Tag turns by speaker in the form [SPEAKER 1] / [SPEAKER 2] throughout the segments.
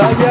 [SPEAKER 1] Saya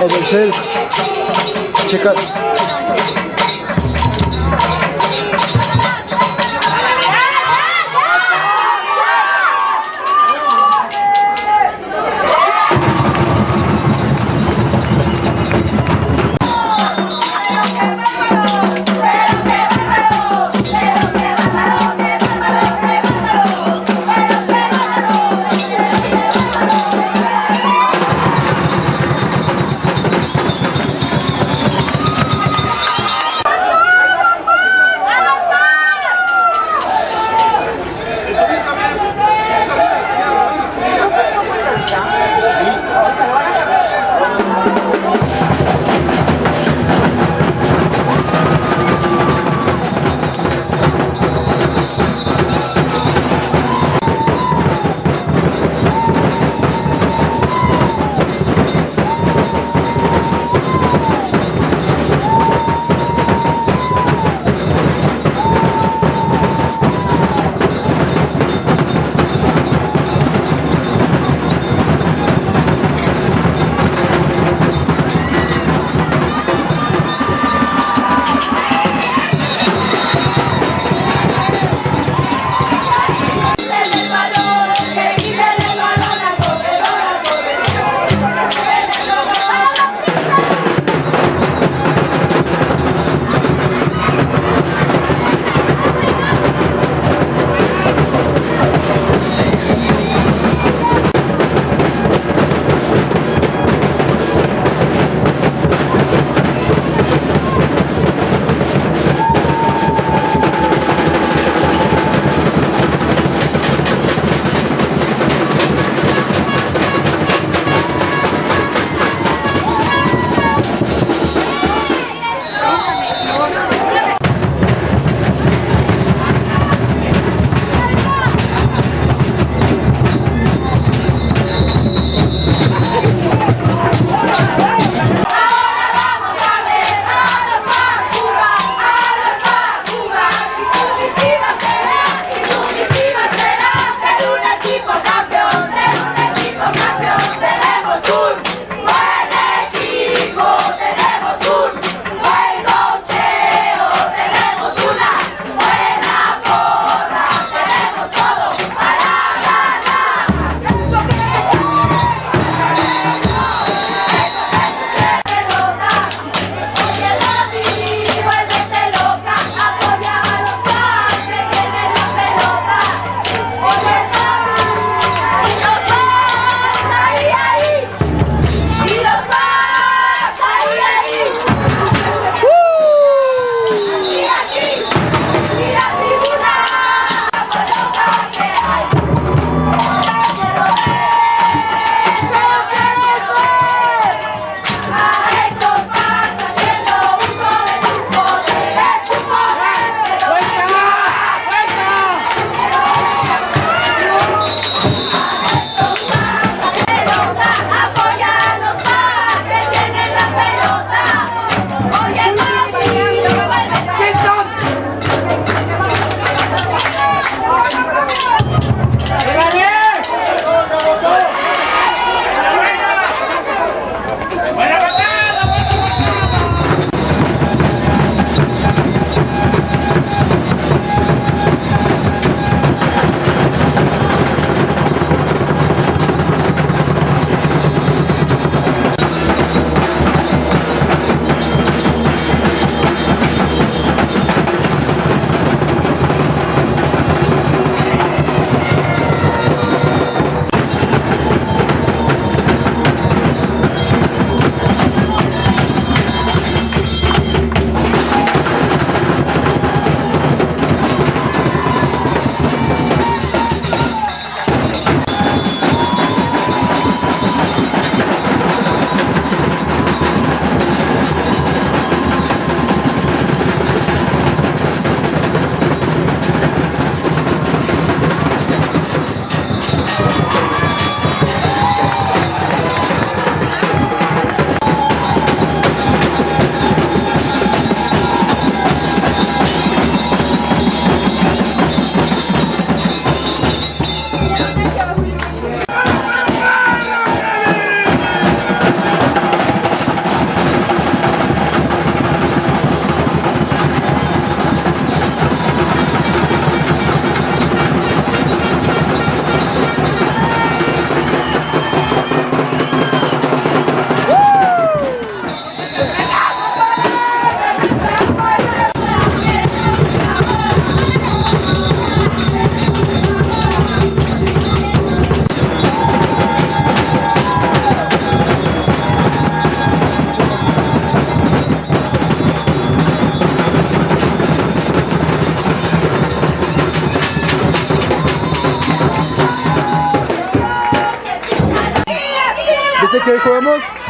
[SPEAKER 1] En el cel. Checa.
[SPEAKER 2] Vamos.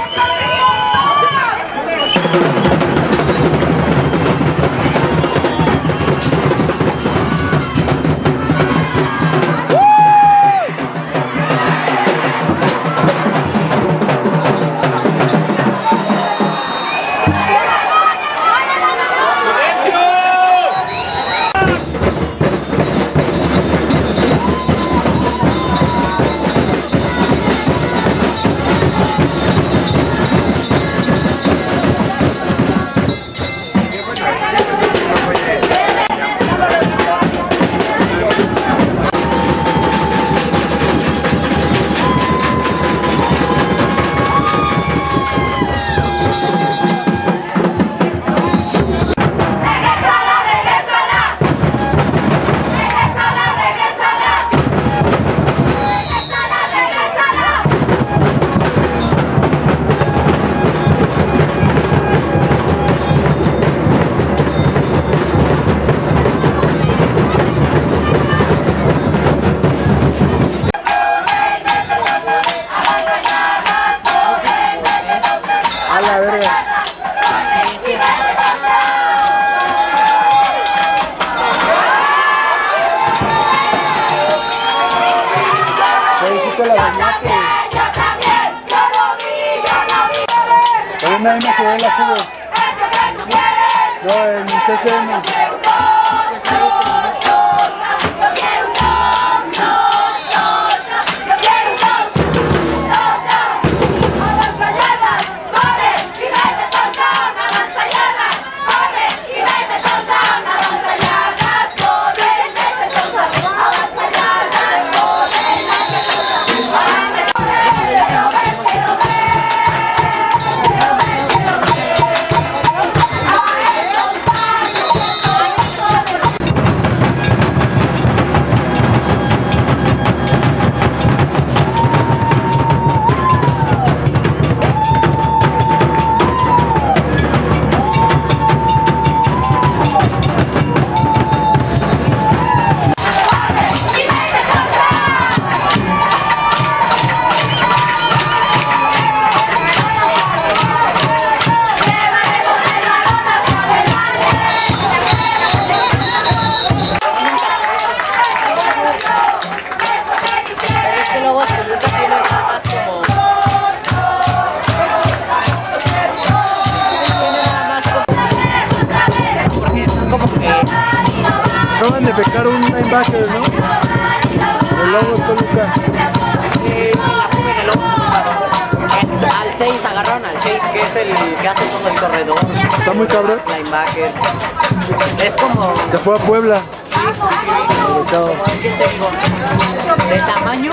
[SPEAKER 2] de
[SPEAKER 1] tamaño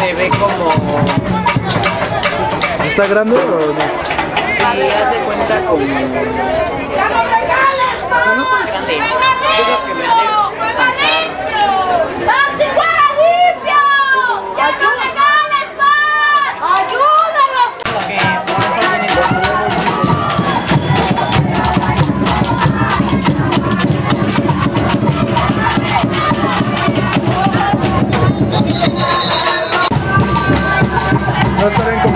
[SPEAKER 1] se ve como...
[SPEAKER 2] ¿Está grande o no?
[SPEAKER 1] Sí, haz de cuenta como... No es tan grande.
[SPEAKER 3] No
[SPEAKER 2] saben cómo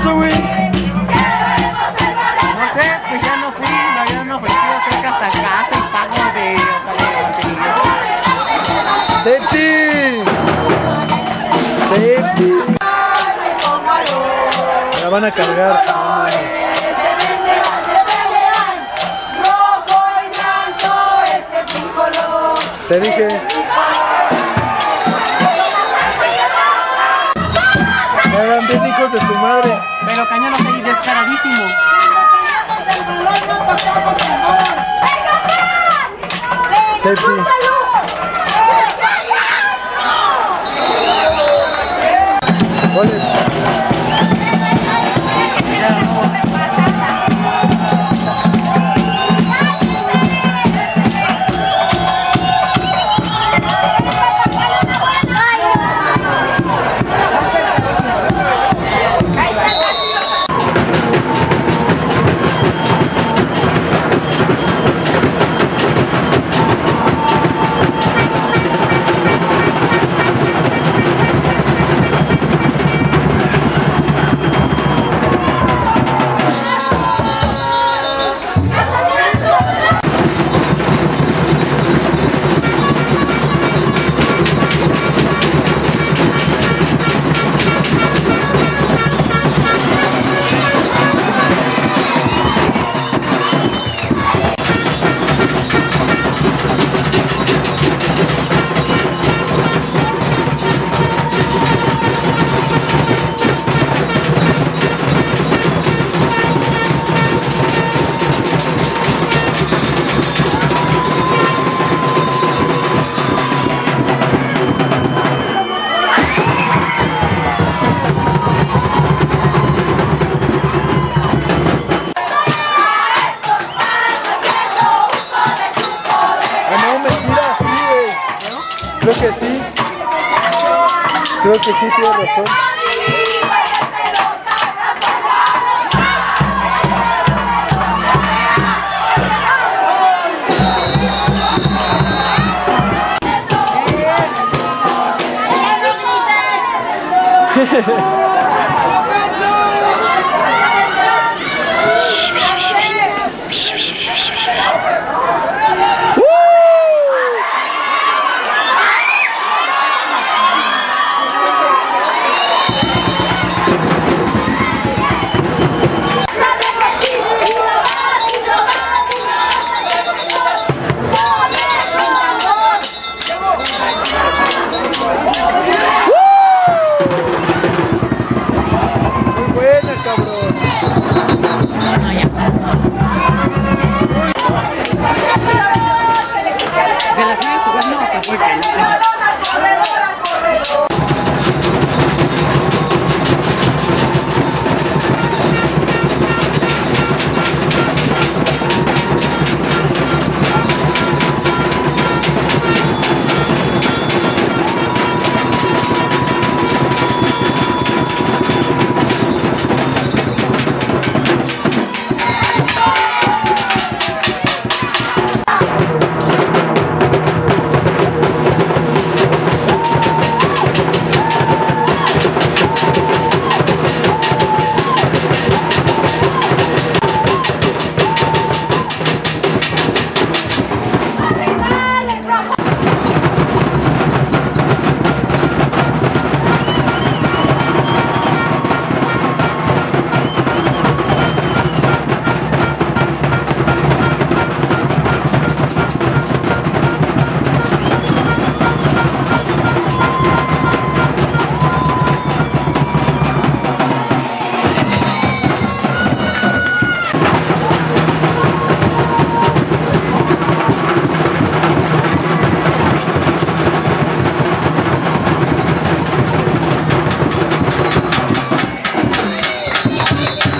[SPEAKER 2] güey?
[SPEAKER 1] No sé, pues ya no fui, me habían ofrecido creo que hasta casa y pago de, hasta de mantenimiento.
[SPEAKER 2] ¡Safety! ¡Safety! La van a cargar.
[SPEAKER 3] El.
[SPEAKER 2] Te dije. Safety.